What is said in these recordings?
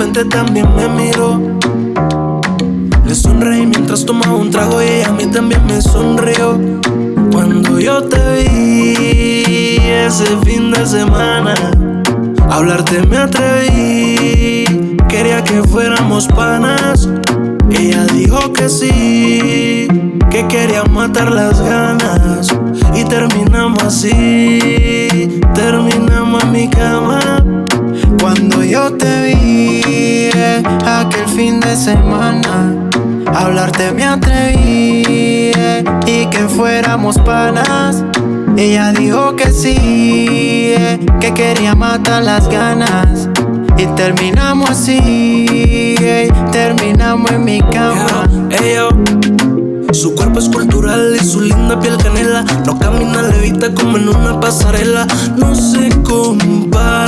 frente también me miró. Le sonreí mientras tomaba un trago y a mí también me sonrió. Cuando yo te vi ese fin de semana, hablarte me atreví. Quería que fuéramos panas. Ella dijo que sí, que quería matar las ganas. Y terminamos así, terminamos en mi cama. Yo te vi aquel fin de semana, hablarte me atreví y que fuéramos panas. Ella dijo que sí, que quería matar las ganas. Y terminamos así, terminamos en mi cama. Su cuerpo es cultural y su linda piel canela No camina levita como en una pasarela No se compara,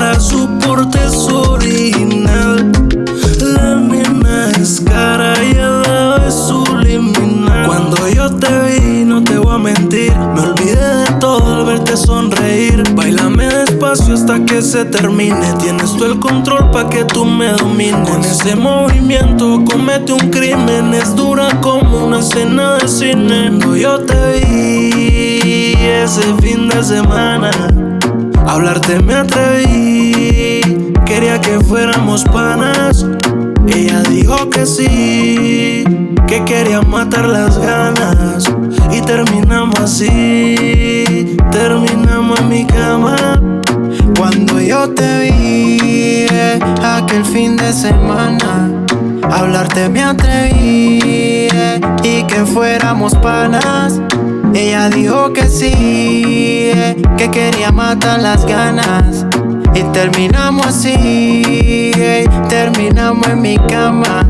verte sonreír. Bailame despacio hasta que se termine. Tienes tú el control pa' que tú me domines. Con ese movimiento comete un crimen. Es dura como una escena de cine. No, yo te vi ese fin de semana. Hablarte me atreví. Quería que fuéramos panas. Ella dijo que sí Que quería matar las ganas Y terminamos así Terminamos en mi cama Cuando yo te vi aquel fin de semana Hablarte me atreví y que fuéramos panas. Ella dijo que sí, que quería matar las ganas. Y terminamos así, terminamos en mi cama.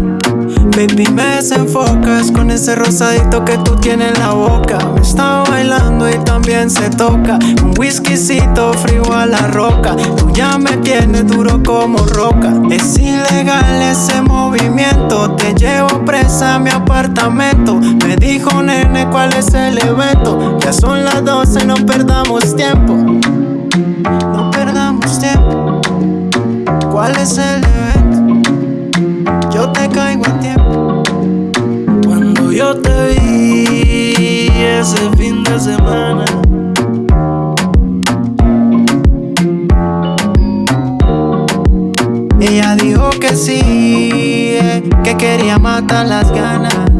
Baby, me desenfocas con ese rosadito que tú tienes en la boca. Me está bailando y también se toca. Un whiskycito frío a la roca. Tú ya me tienes duro como roca. Es ilegal ese movimiento. Te llevo presa a mi apartamento. Me dijo nene cuál es el evento. Ya son las 12, no perdamos tiempo. No perdamos tiempo. ¿Cuál es el evento? Yo te caigo a tiempo. Yo te vi ese fin de semana. Ella dijo que sí, que quería matar las ganas.